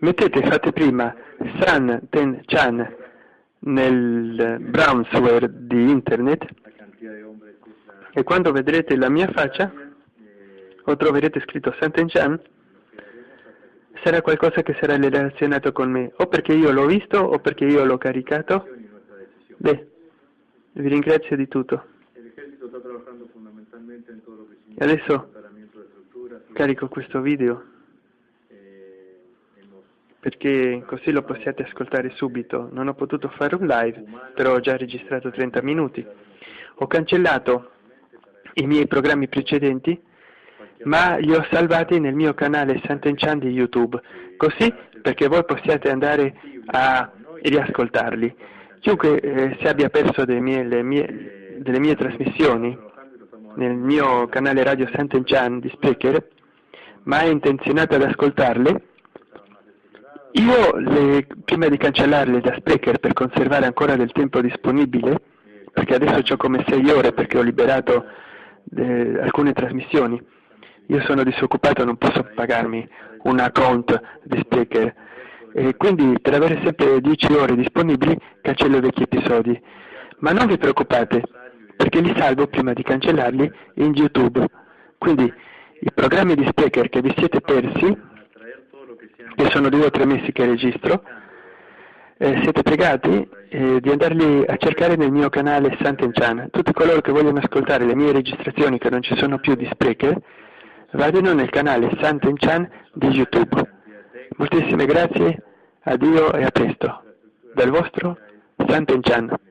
Mettete, fate prima San Ten Chan nel browser di internet e quando vedrete la mia faccia o troverete scritto San Ten Chan sarà qualcosa che sarà relazionato con me o perché io l'ho visto o perché io l'ho caricato. Beh, vi ringrazio di tutto. Adesso carico questo video perché così lo possiate ascoltare subito. Non ho potuto fare un live, però ho già registrato 30 minuti. Ho cancellato i miei programmi precedenti, ma li ho salvati nel mio canale Sant'Enchan di YouTube, così perché voi possiate andare a riascoltarli. Chiunque eh, si abbia perso delle mie, mie, delle mie trasmissioni nel mio canale radio Sant'Enchan di Speaker, ma è intenzionato ad ascoltarle, io, le, prima di cancellarle da Sprecher per conservare ancora del tempo disponibile, perché adesso ho come 6 ore perché ho liberato eh, alcune trasmissioni, io sono disoccupato, non posso pagarmi un account di Sprecher, e quindi per avere sempre 10 ore disponibili cancello vecchi episodi. Ma non vi preoccupate, perché li salvo prima di cancellarli in YouTube. Quindi i programmi di Sprecher che vi siete persi che sono due o tre mesi che registro, eh, siete pregati eh, di andarli a cercare nel mio canale Sant'Enchan. Tutti coloro che vogliono ascoltare le mie registrazioni che non ci sono più di Sprecher, vadano nel canale Sant'Enchan di YouTube. Moltissime grazie, addio e a presto. Dal vostro Sant'Enchan.